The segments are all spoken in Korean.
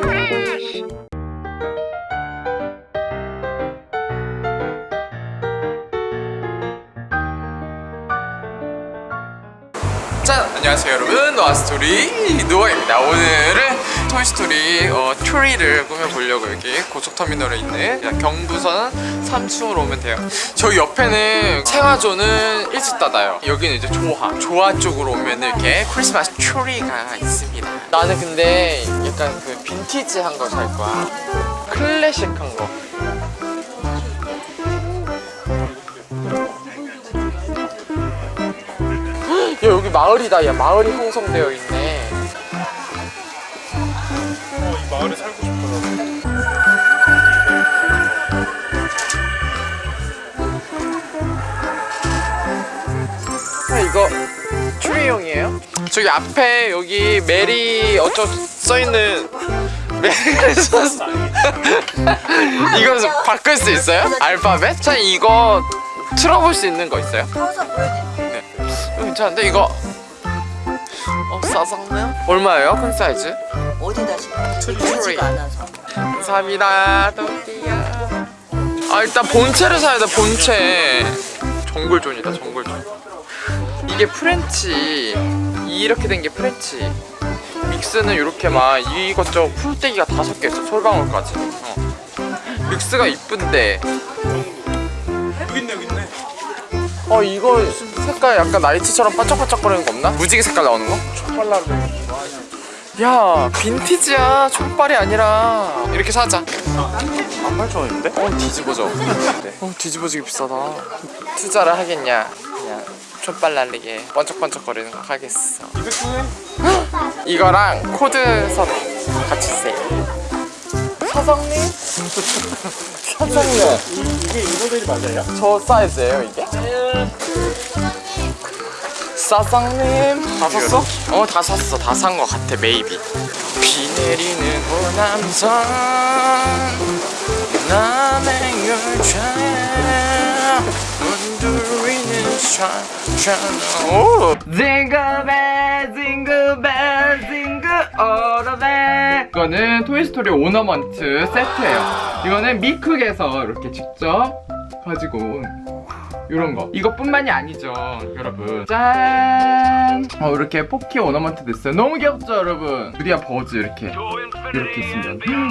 trash! 짠! 안녕하세요 여러분. 노아스토리 노아입니다. 오늘은 토이스토리 어, 트리를 꾸며보려고 여기 고속터미널에 있는 경부선 3층으로 오면 돼요. 저기 옆에는 생화조는 일찍 닫아요. 여기는 이제 조화 조화 쪽으로 오면 이렇게 크리스마스 트리가 있습니다. 나는 근데 약간 그 빈티지한 거 살 거야. 클래식한 거 마을이다 야 마을이 형성되어 있네 어, 이 마을에 살고 싶어요. 아 이거 트리용이에요? 저기 앞에 여기 메리 어쩌 써있는 이거 바꿀 수 있어요? 알파벳? 자 이거 틀어볼 수 있는 거 있어요? 괜찮은데 이거 어 싸상네요? 얼마예요? 큰 사이즈? 어디다? 트리. 않아서. 감사합니다 토끼야 아 일단 본체를 사야 돼 본체 정글존이다 정글존 이게 French 이렇게 된 게 French 믹스는 이렇게 막 이것저것 풀떼기가 다섯 개 있어 솔방울까지 어. 믹스가 이쁜데 여기 있네, 여기 있네. 어 이거 색깔 약간 나이트처럼 반짝반짝거리는 거 없나? 무지개 색깔 나오는 거? 촉발라로 야 빈티지야. 촉발이 아니라. 이렇게 사자. 안 8,000원인데? 어 뒤집어져. 어 뒤집어지기 비싸다. 투자를 하겠냐? 그냥 촛발 날리게 번쩍번쩍거리는 거 하겠어. 200분에? 이거랑 코드 선 같이 세요 사장님? 사장님. 이게 이 모델이 맞아요? 저 사이즈예요 이게? 사장님. 다 샀어? 어 다 샀어. 다 산 거 같아 maybe 비 내리는 호남선 남행 열차에 흔들리는 차창. 오! jingle bell jingle bell jingle 이 거는 토이스토리 ornament 세트예요. 이거는 미쿡에서 이렇게 직접 가지고 온 이런 거. 이것뿐만이 아니죠 여러분. 짠! 어, 이렇게 포키 ornament 됐어요. 너무 귀엽죠 여러분? 드디어 버즈 이렇게 이렇게 있습니다.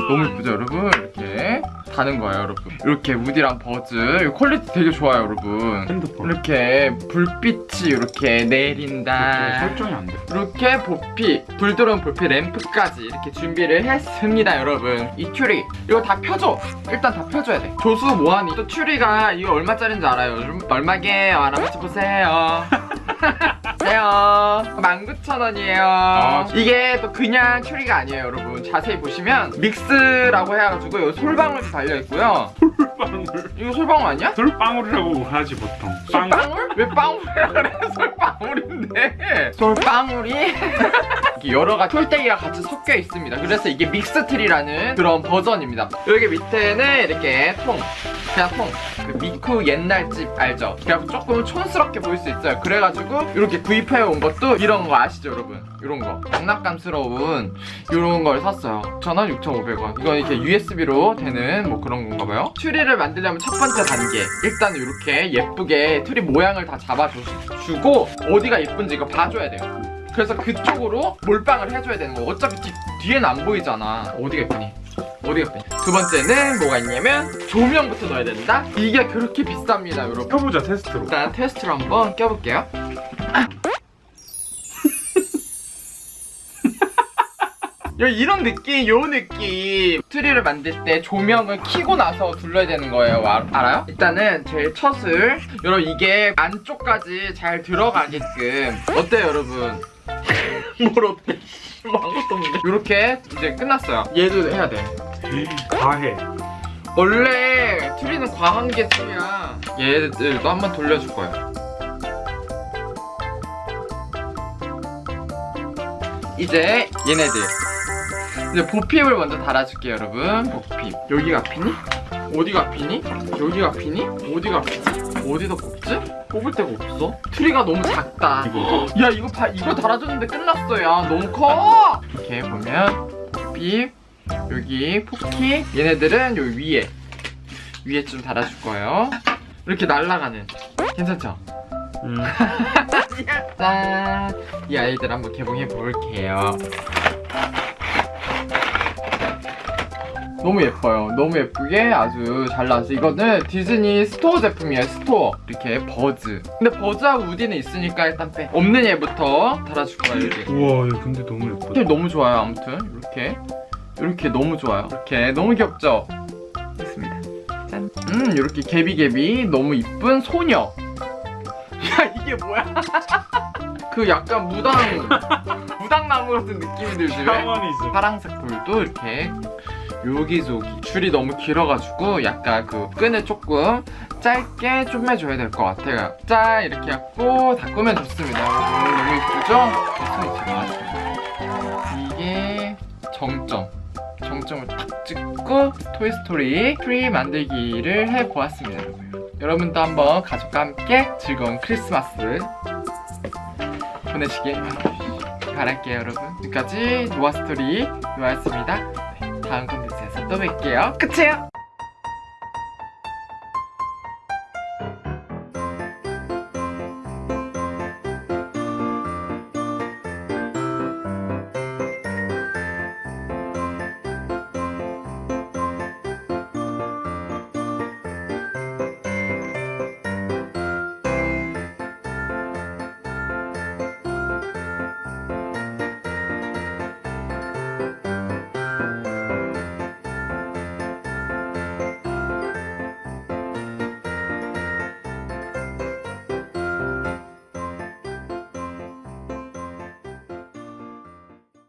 너무 예쁘죠 여러분? 이렇게 다는 거예요 여러분. 이렇게 우디랑 버즈. 퀄리티 되게 좋아요 여러분. 핸드폰. 이렇게 불빛이 이렇게 내린다. 설정이 안 돼. 이렇게 보핍 불 들어온 보핍 램프까지 이렇게 준비를 했습니다 여러분. 이 트리. 이거 다 펴줘. 일단 다 펴줘야 돼. 조수 뭐하니 또 튜리가 이거 얼마짜린지 알아요? 여러분? 얼마게요 알아맞혀 보세요 세요 19,000원이에요 아, 이게 또 그냥 튜리가 아니에요 여러분 자세히 보시면 믹스라고 해가지고 여기 솔방울도 달려있고요 빵울. 이거 솔방울 아니야? 솔방울이라고 하지 보통. 빵. 솔방울? 왜 빵울이라 그래? 솔방울인데 솔방울이 여러 가지 풀떼기가 같이 섞여 있습니다 그래서 이게 믹스트리라는 그런 버전입니다 여기 밑에는 이렇게 통 그냥 통그 미쿡 옛날 집 알죠? 그래갖고 조금 촌스럽게 보일 수 있어요. 그래가지고 이렇게 구입해 온 것도 이런 거 아시죠 여러분? 이런 거. 장난감스러운 이런 걸 샀어요. 6,000원, 6,500원. 이건 이렇게 USB로 되는 뭐 그런 건가 봐요. 트리를 만들려면 첫 번째 단계. 일단 이렇게 예쁘게 트리 모양을 다 잡아주고 어디가 예쁜지 이거 봐줘야 돼요. 그래서 그쪽으로 몰빵을 해줘야 되는 거. 어차피 뒤, 뒤에는 안 보이잖아. 어디가 예쁘니? 어디가 예쁘니? 두 번째는 뭐가 있냐면 조명부터 넣어야 된다? 이게 그렇게 비쌉니다 여러분 펴보자, 테스트로. 일단 테스트로 한번 껴볼게요 야 이런 느낌 요 느낌 트리를 만들 때 조명을 켜고 나서 둘러야 되는 거예요 아, 알아요? 일단은 제일 첫을 여러분 이게 안쪽까지 잘 들어가게끔 어때요 여러분? 뭘 어때? 뭐 아무것도 없는데 이렇게 이제 끝났어요 얘도 해야 돼 과해. 원래 트리는 과한 게 트리야 얘들도 한번 돌려줄 거예요 이제 얘네들 이제 보핍을 먼저 달아줄게요 여러분 보핍 여기가 피니? 어디가 피니? 여기가 피니? 어디가 피니? 어디다 꼽지? 꼽을 데가 없어 트리가 너무 작다 이거. 야 이거 봐 이거 달아줬는데 끝났어 야 너무 커 이렇게 보면 보핍 여기 포키 얘네들은 여기 위에 위에 좀 달아줄 거예요. 이렇게 날아가는 괜찮죠? 음. 짠! 이 아이들 한번 개봉해 볼게요. 너무 예뻐요. 너무 예쁘게 아주 잘 나왔어요. 이거는 디즈니 스토어 제품이에요. 스토어. 이렇게 버즈. 근데 버즈하고 우디는 있으니까 일단 빼. 없는 얘부터 달아줄 거예요. 여기. 우와 얘 근데 너무 예쁘다. 너무 좋아요. 아무튼 이렇게 이렇게 너무 좋아요. 이렇게 너무 귀엽죠? 됐습니다. 짠. 음 이렇게 개비개비 너무 이쁜 소녀. 야 이게 뭐야? 그 약간 무당 무당나무 같은 느낌이 들지 왜? 파랑색 돌도 이렇게 여기저기 줄이 너무 길어가지고 약간 그 끈을 조금 짧게 좀 해줘야 될 것 같아요. 짠 이렇게 해갖고 다 꾸면 좋습니다. 오, 너무 예쁘죠? 됐어 이제 나왔습니다. 이게 정점. 정점을 딱 찍고 Toy Story 트리 만들기를 해보았습니다. 여러분. 여러분도 한번 가족과 함께 즐거운 크리스마스 보내시길 바랄게요 여러분 지금까지 노아스토리 노아였습니다 네, 다음 컨텐츠에서 또 뵐게요. 끝이에요